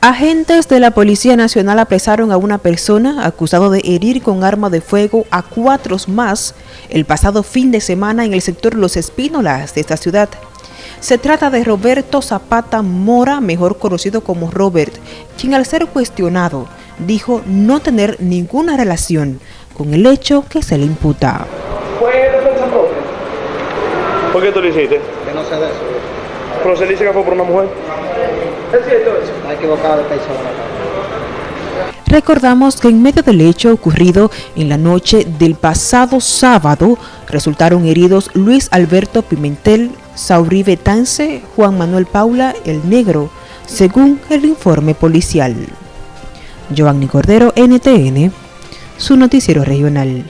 Agentes de la Policía Nacional apresaron a una persona acusado de herir con arma de fuego a cuatro más el pasado fin de semana en el sector Los Espínolas de esta ciudad. Se trata de Roberto Zapata Mora, mejor conocido como Robert, quien al ser cuestionado dijo no tener ninguna relación con el hecho que se le imputa. ¿Por qué tú lo hiciste? Que no sé de eso. ¿Pero se dice que fue por una mujer? Recordamos que en medio del hecho ocurrido en la noche del pasado sábado, resultaron heridos Luis Alberto Pimentel, Saurí Betance, Juan Manuel Paula, el Negro, según el informe policial. Giovanni Cordero, NTN, su noticiero regional.